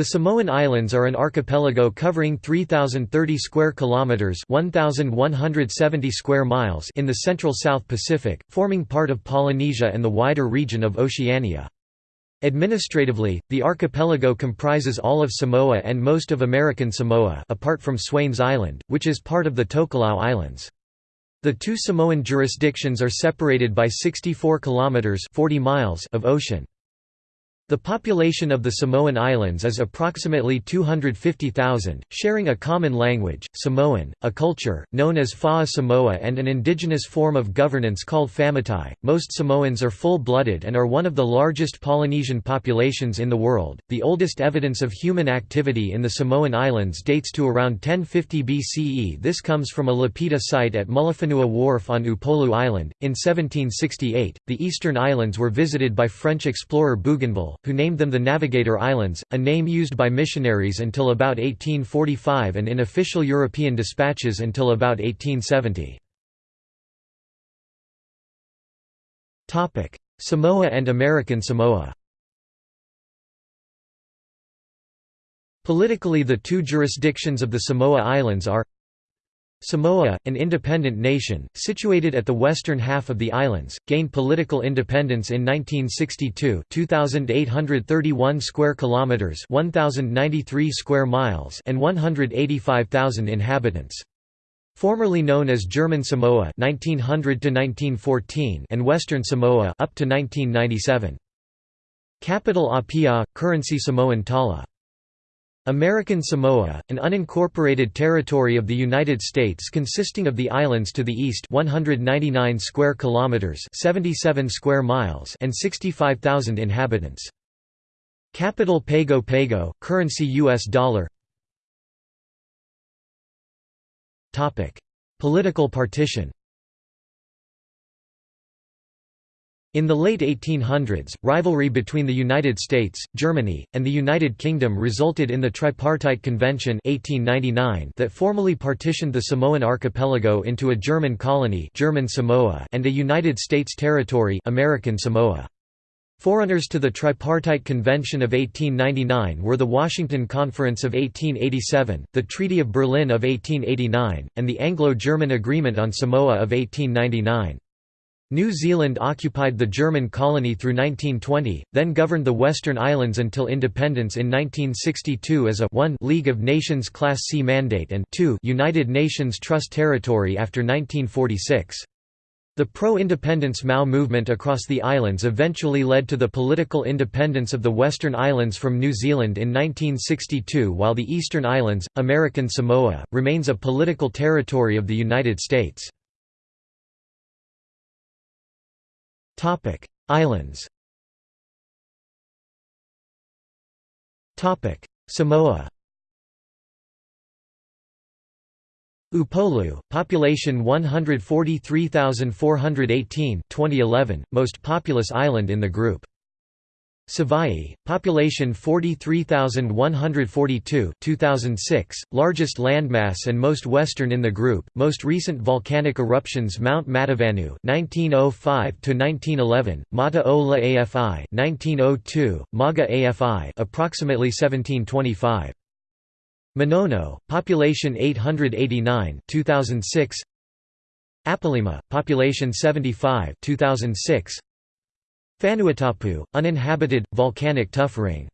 The Samoan Islands are an archipelago covering 3030 square kilometers, 1170 square miles in the central South Pacific, forming part of Polynesia and the wider region of Oceania. Administratively, the archipelago comprises all of Samoa and most of American Samoa apart from Swains Island, which is part of the Tokelau Islands. The two Samoan jurisdictions are separated by 64 kilometers 40 miles of ocean. The population of the Samoan Islands is approximately 250,000, sharing a common language, Samoan, a culture, known as Fa'a Samoa and an indigenous form of governance called Fa'amatai. Most Samoans are full-blooded and are one of the largest Polynesian populations in the world. The oldest evidence of human activity in the Samoan Islands dates to around 1050 BCE. This comes from a lapita site at Mulifanua Wharf on Upolu Island. In 1768, the eastern islands were visited by French explorer Bougainville, who named them the Navigator Islands, a name used by missionaries until about 1845 and in official European dispatches until about 1870. Samoa and American Samoa Politically the two jurisdictions of the Samoa Islands are Samoa, an independent nation, situated at the western half of the islands, gained political independence in 1962 2,831 square kilometers 1,093 square miles and 185,000 inhabitants. Formerly known as German Samoa 1900 1914 and Western Samoa up to 1997. Capital Apia, currency Samoan Tala. American Samoa, an unincorporated territory of the United States consisting of the islands to the east 199 square kilometers 77 square miles and 65,000 inhabitants. Capital Pago Pago, currency US dollar. Topic: Political partition. In the late 1800s, rivalry between the United States, Germany, and the United Kingdom resulted in the Tripartite Convention 1899 that formally partitioned the Samoan archipelago into a German colony German Samoa and a United States territory American Samoa. Forerunners to the Tripartite Convention of 1899 were the Washington Conference of 1887, the Treaty of Berlin of 1889, and the Anglo-German Agreement on Samoa of 1899. New Zealand occupied the German colony through 1920, then governed the Western Islands until independence in 1962 as a 1 League of Nations Class C mandate and 2 United Nations Trust territory after 1946. The pro-independence Mau movement across the islands eventually led to the political independence of the Western Islands from New Zealand in 1962 while the Eastern Islands, American Samoa, remains a political territory of the United States. Topic: Islands. Topic: Samoa. Upolu, population 143,418 2011, most populous island in the group. Savaii, population 43,142 2006, largest landmass and most western in the group. Most recent volcanic eruptions Mount Matavanu 1905 to 1911, Mata Ola AFI 1902, Maga AFI approximately 1725. Manono, population 889 2006. Apolima, population 75 2006. Fanuatapu, uninhabited, volcanic tuff ring.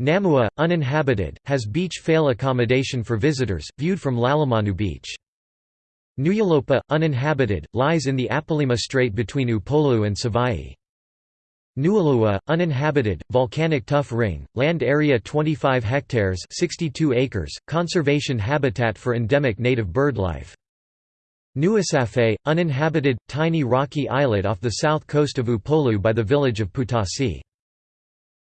Namua, uninhabited, has beach fale accommodation for visitors, viewed from Lalomanu Beach. Nu'ualopa, uninhabited, lies in the Apolima Strait between Upolu and Savaii. Nu'ulua, uninhabited, volcanic tuff ring, land area 25 hectares 62 acres, conservation habitat for endemic native birdlife. Nu'usafe, uninhabited, tiny rocky islet off the south coast of Upolu by the village of Poutasi.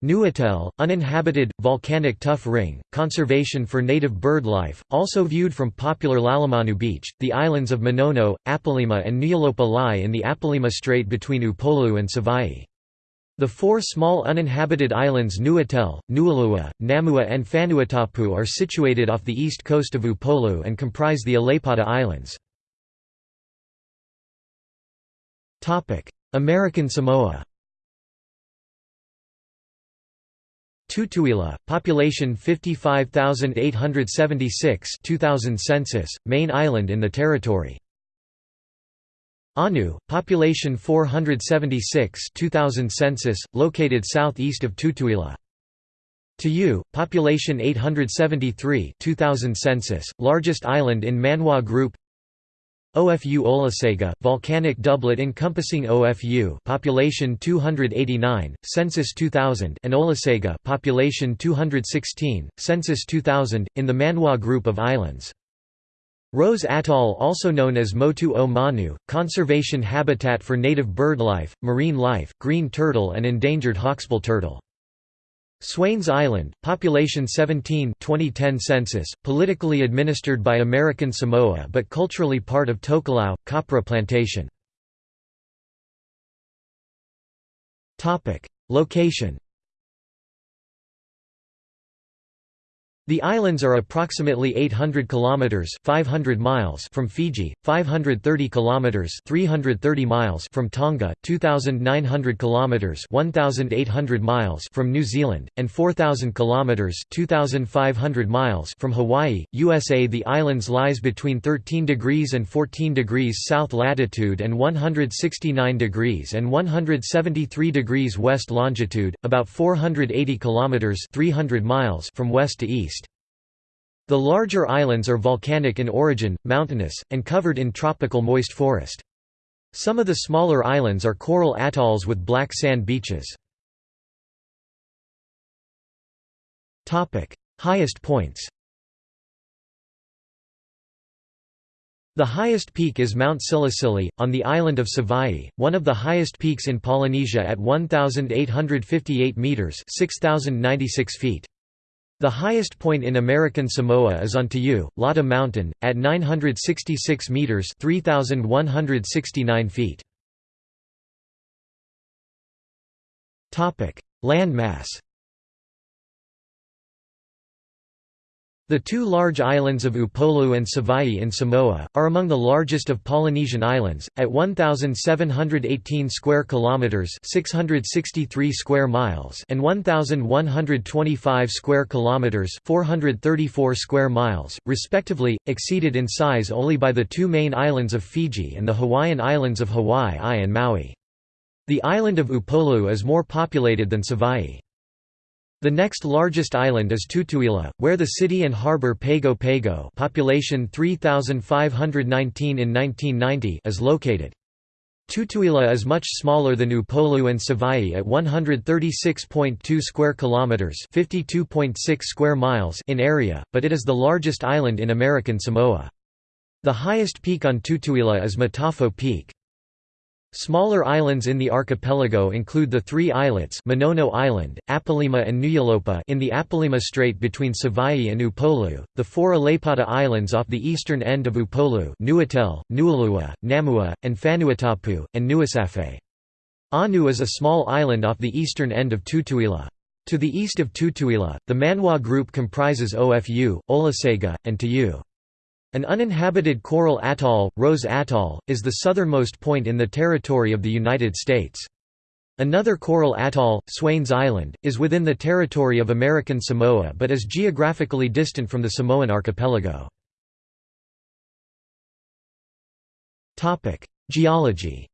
Nu'utel, uninhabited, volcanic tuff ring, conservation for native bird life, also viewed from popular Lalomanu Beach. The islands of Manono, Apolima, and Nu'ualopa lie in the Apolima Strait between Upolu and Savaii. The four small uninhabited islands Nu'utel, Nu'ulua, Namua and Fanuatapu are situated off the east coast of Upolu and comprise the Aleipata Islands. American Samoa Tutuila, population 55,876 2000 census, main island in the territory. Aunu'u, population 476 2000 census, located southeast of Tutuila. Ta'ū, population 873 2000 census, largest island in Manu'a Group OFU Olosega, volcanic doublet encompassing OFU population 289, census 2000 and Olosega population 216, census 2000, in the Manu'a group of islands. Rose Atoll also known as Motu o Manu, conservation habitat for native birdlife, marine life, green turtle and endangered hawksbill turtle. Swains Island, population 17 2010 census, politically administered by American Samoa but culturally part of Tokelau, copra plantation. Location The islands are approximately 800 kilometers (500 miles) from Fiji, 530 kilometers (330 miles) from Tonga, 2900 kilometers (1800 miles) from New Zealand, and 4000 kilometers (2500 miles) from Hawaii, USA. The islands lies between 13 degrees and 14 degrees south latitude and 169 degrees and 173 degrees west longitude, about 480 kilometers (300 miles) from west to east. The larger islands are volcanic in origin, mountainous, and covered in tropical moist forest. Some of the smaller islands are coral atolls with black sand beaches. Highest points The highest peak is Mount Silisili, on the island of Savaii, one of the highest peaks in Polynesia at 1,858 metres 6,096 feet. The highest point in American Samoa is on Ta'ū, Lata Mountain, at 966 metres 3,169 feet. Land The two large islands of Upolu and Savaii in Samoa are among the largest of Polynesian islands at 1718 square kilometers, 663 square miles, and 1125 square kilometers, 434 square miles, respectively, exceeded in size only by the two main islands of Fiji and the Hawaiian islands of Hawaii and Maui. The island of Upolu is more populated than Savaii. The next largest island is Tutuila, where the city and harbour Pago Pago population 3,519 in 1990 is located. Tutuila is much smaller than Upolu and Savaii at 136.2 square kilometers, 52.6 square miles in area, but it is the largest island in American Samoa. The highest peak on Tutuila is Matafao Peak. Smaller islands in the archipelago include the three islets Manono Island, Apolima and Nu'ualopa in the Apolima Strait between Savaii and Upolu, the four Aleipata Islands off the eastern end of Upolu Nu'utel, Nu'ulua, Namua, and Fanuatapu, and Nu'usafe. Aunu'u is a small island off the eastern end of Tutuila. To the east of Tutuila, the Manu'a group comprises Ofu, Olosega, and Ta'ū. An uninhabited coral atoll, Rose Atoll, is the southernmost point in the territory of the United States. Another coral atoll, Swains Island, is within the territory of American Samoa but is geographically distant from the Samoan archipelago. Geology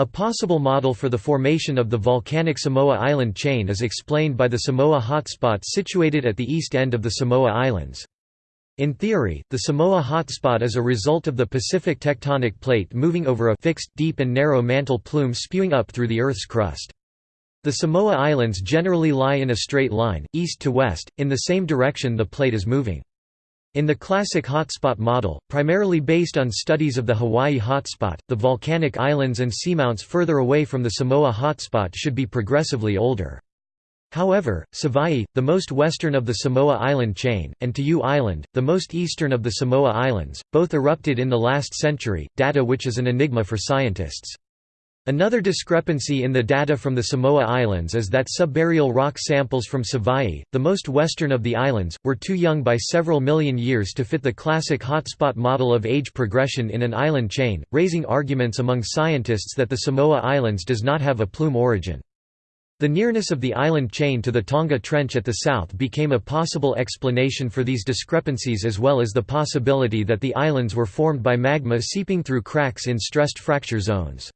A possible model for the formation of the volcanic Samoa island chain is explained by the Samoa hotspot situated at the east end of the Samoa Islands. In theory, the Samoa hotspot is a result of the Pacific tectonic plate moving over a fixed, deep and narrow mantle plume spewing up through the Earth's crust. The Samoa Islands generally lie in a straight line, east to west, in the same direction the plate is moving. In the classic hotspot model, primarily based on studies of the Hawaii hotspot, the volcanic islands and seamounts further away from the Samoa hotspot should be progressively older. However, Savaii, the most western of the Samoa island chain, and Ta'ū Island, the most eastern of the Samoa Islands, both erupted in the last century, data which is an enigma for scientists. Another discrepancy in the data from the Samoa Islands is that subaerial rock samples from Savaii, the most western of the islands, were too young by several million years to fit the classic hotspot model of age progression in an island chain, raising arguments among scientists that the Samoa Islands does not have a plume origin. The nearness of the island chain to the Tonga Trench at the south became a possible explanation for these discrepancies as well as the possibility that the islands were formed by magma seeping through cracks in stressed fracture zones.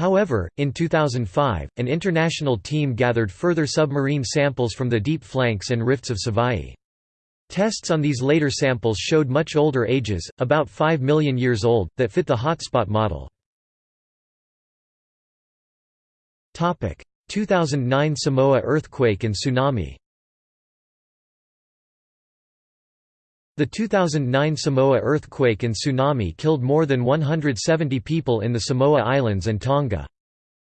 However, in 2005, an international team gathered further submarine samples from the deep flanks and rifts of Savaii. Tests on these later samples showed much older ages, about 5 million years old, that fit the hotspot model. 2009 Samoa earthquake and tsunami The 2009 Samoa earthquake and tsunami killed more than 170 people in the Samoa Islands and Tonga.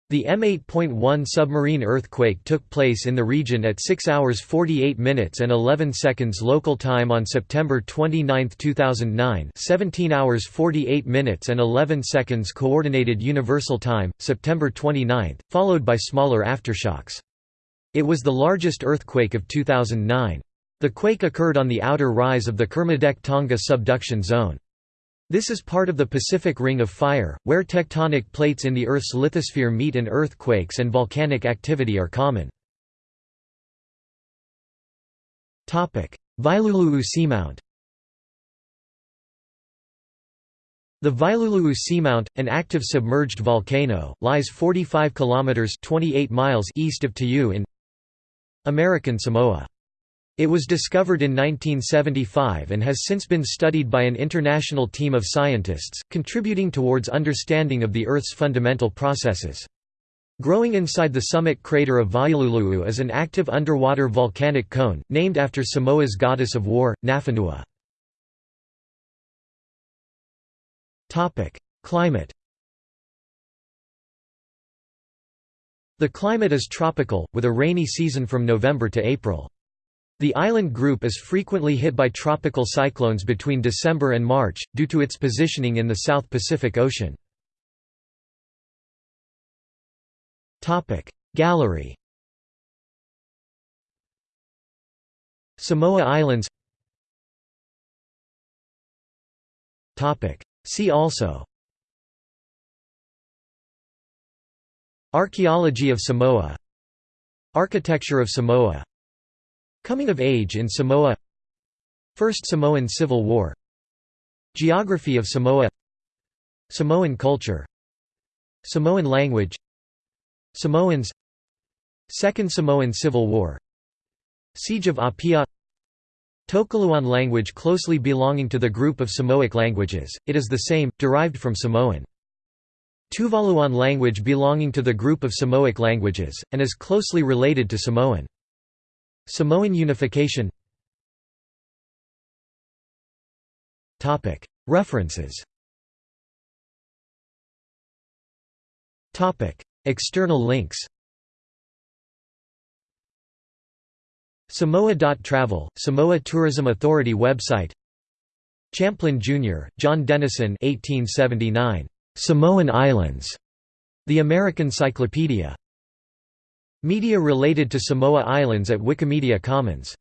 The M8.1 submarine earthquake took place in the region at 6 hours 48 minutes and 11 seconds local time on September 29, 2009 17 hours 48 minutes and 11 seconds Coordinated Universal Time, September 29, followed by smaller aftershocks. It was the largest earthquake of 2009. The quake occurred on the outer rise of the Kermadec-Tonga subduction zone. This is part of the Pacific Ring of Fire, where tectonic plates in the Earth's lithosphere meet and earthquakes and volcanic activity are common. Vailulu'u Seamount The Vailulu'u Seamount, an active submerged volcano, lies 45 kilometers (28 miles) east of Ta'ū in American Samoa. It was discovered in 1975 and has since been studied by an international team of scientists, contributing towards understanding of the Earth's fundamental processes. Growing inside the summit crater of Vailulu'u is an active underwater volcanic cone, named after Samoa's goddess of war, Nafanua. Climate The climate is tropical, with a rainy season from November to April. The island group is frequently hit by tropical cyclones between December and March, due to its positioning in the South Pacific Ocean. Gallery Samoa Islands See also Archaeology of Samoa Architecture of Samoa Coming of age in Samoa. First Samoan Civil War. Geography of Samoa. Samoan culture. Samoan language. Samoans. Second Samoan Civil War. Siege of Apia. Tokelauan language closely belonging to the group of Samoic languages, it is the same, derived from Samoan. Tuvaluan language belonging to the group of Samoic languages, and is closely related to Samoan. Samoan unification References External links Samoa.travel, Samoa Tourism Authority website Champlin, Jr., John Dennison 1879. Samoan Islands. The American Cyclopedia. Media related to Samoa Islands at Wikimedia Commons